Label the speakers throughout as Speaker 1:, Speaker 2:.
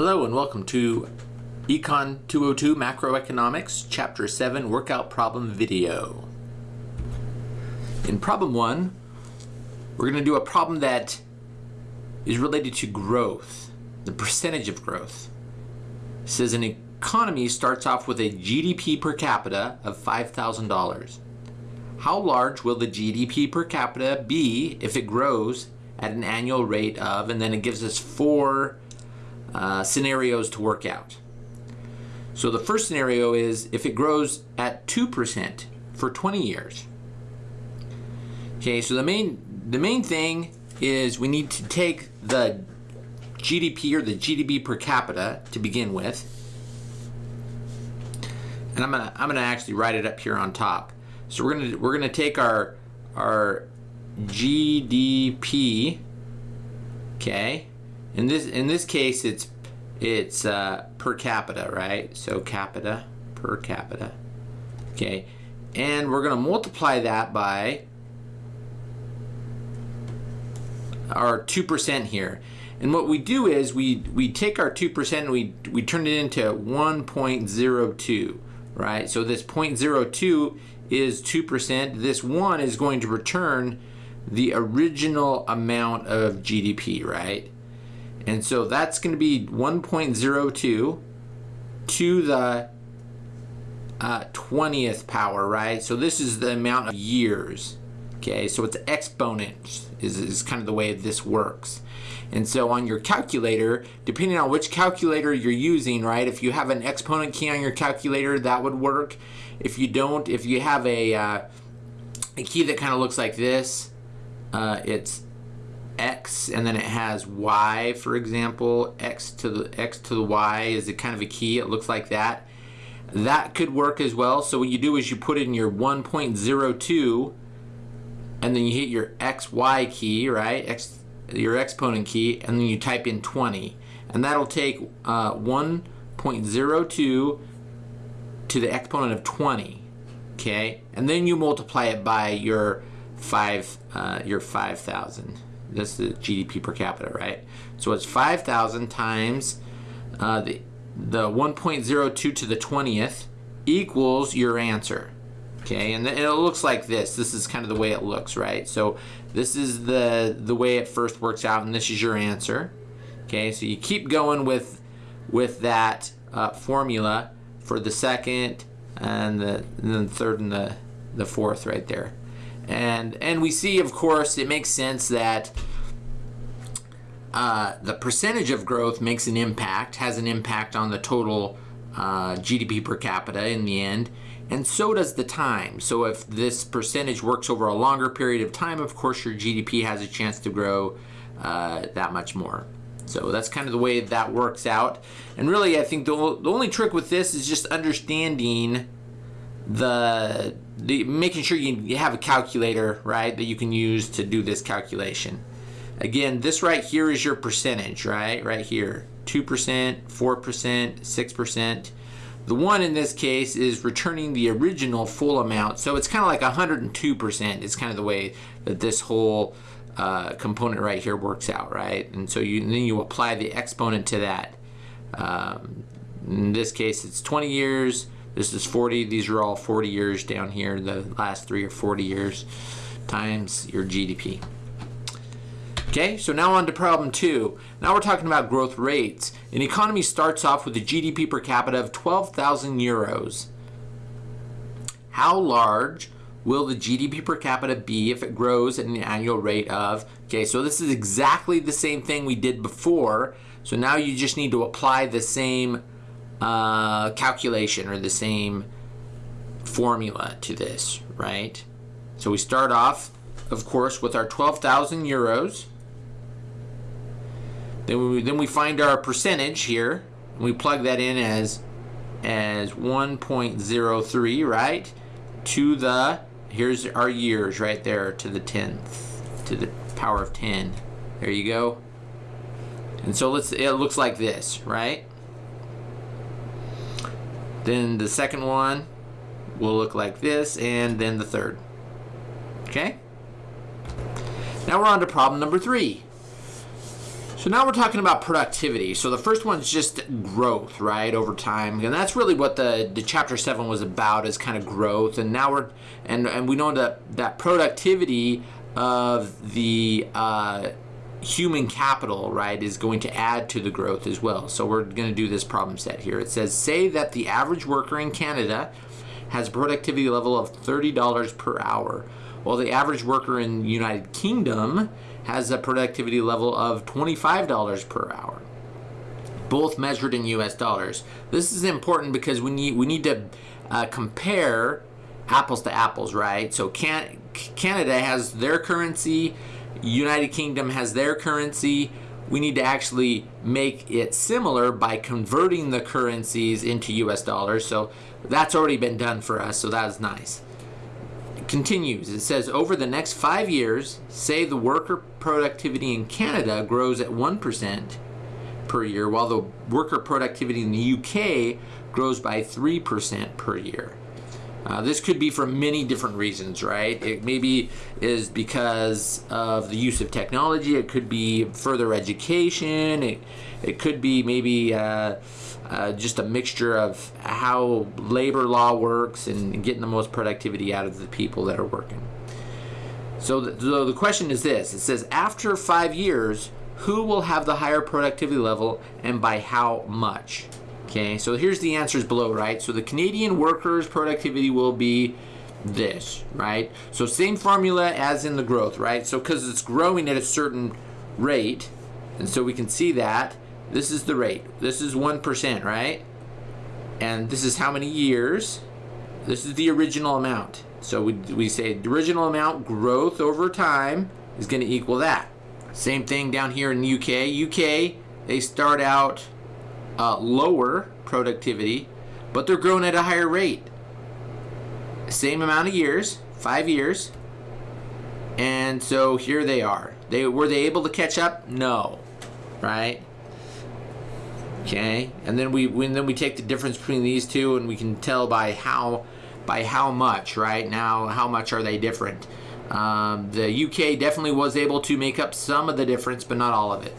Speaker 1: Hello and welcome to Econ 202 Macroeconomics, Chapter 7 Workout Problem Video. In problem 1, we're going to do a problem that is related to growth, the percentage of growth. It says an economy starts off with a GDP per capita of $5,000. How large will the GDP per capita be if it grows at an annual rate of, and then it gives us four uh, scenarios to work out. So the first scenario is if it grows at 2% for 20 years. Okay, so the main the main thing is we need to take the GDP or the GDP per capita to begin with. And I'm gonna I'm gonna actually write it up here on top. So we're gonna we're gonna take our our GDP, okay, in this in this case, it's it's uh, per capita, right? So capita per capita. Okay, and we're going to multiply that by our two percent here. And what we do is we we take our two percent and we we turn it into 1.02, right? So this 0.02 is two percent. This one is going to return the original amount of GDP, right? And so that's going to be 1.02 to the uh, 20th power, right? So this is the amount of years. Okay, so it's exponent is, is kind of the way this works. And so on your calculator, depending on which calculator you're using, right, if you have an exponent key on your calculator, that would work. If you don't, if you have a, uh, a key that kind of looks like this, uh, it's x and then it has y for example. X to the x to the y is a kind of a key. It looks like that. That could work as well. So what you do is you put in your 1.02 and then you hit your xy key right? X your exponent key and then you type in 20 and that'll take uh, 1.02 to the exponent of 20 okay? And then you multiply it by your five uh, your 5,000 this is GDP per capita, right? So it's 5,000 times uh, the, the 1.02 to the 20th equals your answer. Okay, and, it looks like this. This is kind of the way it looks, right? So this is the, the way it first works out, and this is your answer. Okay, so you keep going with, with that uh, formula for the second and the, and the third and the, the fourth right there. And, and we see, of course, it makes sense that uh, the percentage of growth makes an impact, has an impact on the total uh, GDP per capita in the end, and so does the time. So if this percentage works over a longer period of time, of course your GDP has a chance to grow uh, that much more. So that's kind of the way that works out. And really, I think the, the only trick with this is just understanding the the making sure you, have a calculator, right, that you can use to do this calculation. Again, this right here is your percentage, right, right here. 2%, 4%, 6%. The one in this case is returning the original full amount. So it's kind of like 102% is kind of the way that this whole uh, component right here works out, right? And so you, and then you apply the exponent to that. Um, in this case, it's 20 years. This is 40. These are all 40 years down here. The last three or 40 years times your GDP. Okay, so now on to problem two. Now we're talking about growth rates. An economy starts off with a GDP per capita of 12,000 euros. How large will the GDP per capita be if it grows at an annual rate of, okay, so this is exactly the same thing we did before. So now you just need to apply the same uh, calculation or the same formula to this, right? So we start off, of course, with our 12,000 euros. Then we, then we find our percentage here. And we plug that in as, as 1.03, right? To the, here's our years right there to the 10th, to the power of 10. There you go. And so let's, it looks like this, right? Then the second one will look like this, and then the third. Okay? Now we're on to problem number three. So now we're talking about productivity. So the first one's just growth, right, over time, and that's really what the, the chapter seven was about, is kind of growth. And now we're and and we know that that productivity of the uh, human capital, right, is going to add to the growth as well. So we're going to do this problem set here. It says, say that the average worker in Canada has a productivity level of $30 per hour, while the average worker in the United Kingdom has a productivity level of $25 per hour, both measured in US dollars. This is important because we need, we need to uh, compare apples to apples, right? So can, Canada has their currency, United Kingdom has their currency. We need to actually make it similar by converting the currencies into US dollars. So that's already been done for us, so that's nice continues. It says over the next five years, say the worker productivity in Canada grows at 1% per year, while the worker productivity in the UK grows by 3% per year. Uh, this could be for many different reasons, right? It maybe is because of the use of technology. It could be further education. It, it could be maybe uh, uh, just a mixture of how labor law works and getting the most productivity out of the people that are working. So the, so the question is this, it says after five years, who will have the higher productivity level and by how much? Okay, so here's the answers below, right? So the Canadian workers' productivity will be this, right? So same formula as in the growth, right? So because it's growing at a certain rate, and so we can see that, this is the rate. This is 1%, right? And this is how many years? This is the original amount. So we, we say the original amount growth over time is going to equal that. Same thing down here in the UK. UK, they start out uh, lower productivity, but they're growing at a higher rate. Same amount of years, five years. And so here they are. They Were they able to catch up? No. Right? okay and then we when then we take the difference between these two and we can tell by how by how much right now how much are they different um, the UK definitely was able to make up some of the difference but not all of it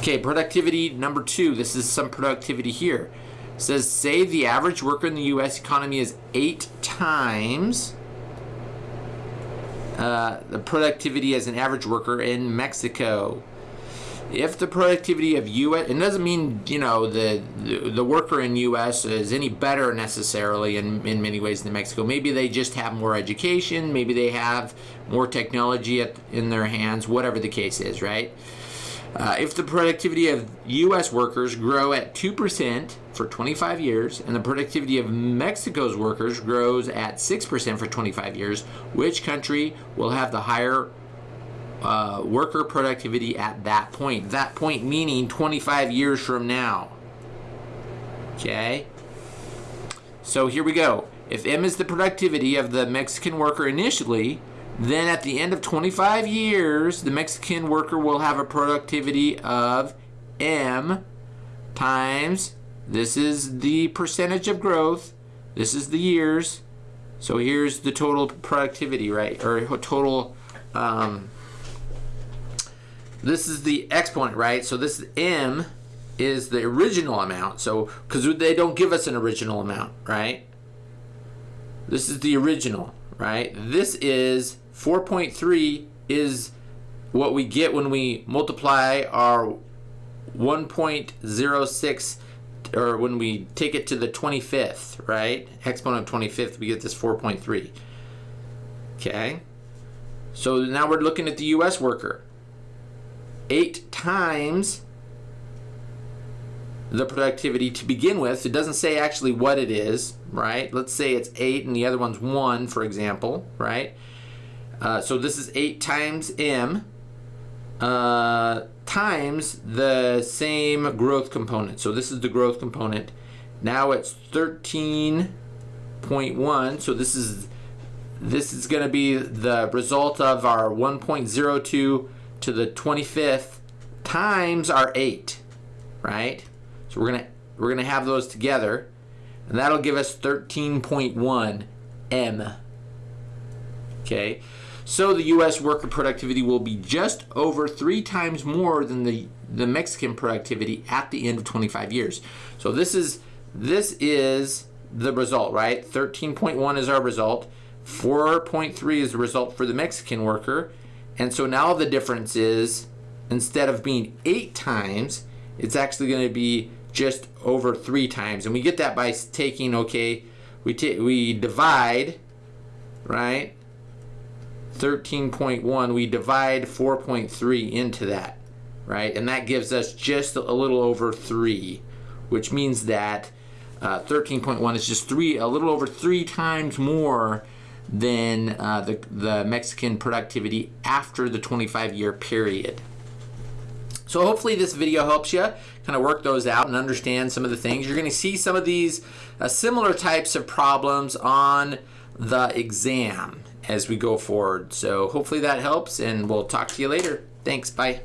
Speaker 1: okay productivity number two this is some productivity here it says say the average worker in the US economy is eight times uh, the productivity as an average worker in Mexico if the productivity of U.S. it doesn't mean you know the, the, the worker in U.S. is any better necessarily in in many ways than Mexico. Maybe they just have more education. Maybe they have more technology at, in their hands. Whatever the case is, right? Uh, if the productivity of U.S. workers grow at two percent for 25 years, and the productivity of Mexico's workers grows at six percent for 25 years, which country will have the higher uh, worker productivity at that point. That point meaning 25 years from now. Okay? So here we go. If M is the productivity of the Mexican worker initially, then at the end of 25 years, the Mexican worker will have a productivity of M times, this is the percentage of growth, this is the years, so here's the total productivity, right, or total um, this is the exponent, right? So this m is the original amount. So, because they don't give us an original amount, right? This is the original, right? This is 4.3 is what we get when we multiply our 1.06 or when we take it to the 25th, right? Exponent of 25th, we get this 4.3. Okay? So now we're looking at the US worker eight times the productivity to begin with. It doesn't say actually what it is, right? Let's say it's 8 and the other one's 1, for example, right? Uh, so this is 8 times m uh, times the same growth component. So this is the growth component. Now it's 13.1. So this is this is going to be the result of our 1.02 to the 25th times our 8, right? So we're going to we're going to have those together and that'll give us 13.1 m. Okay? So the U.S. worker productivity will be just over three times more than the, the Mexican productivity at the end of 25 years. So this is this is the result, right? 13.1 is our result. 4.3 is the result for the Mexican worker. And so now the difference is instead of being eight times, it's actually going to be just over three times. And we get that by taking, okay, we, we divide, right? 13.1, we divide 4.3 into that, right? And that gives us just a little over 3, which means that 13.1 uh, is just three, a little over three times more than uh, the, the Mexican productivity after the 25 year period. So hopefully this video helps you kind of work those out and understand some of the things. You're going to see some of these uh, similar types of problems on the exam as we go forward. So hopefully that helps and we'll talk to you later. Thanks. Bye.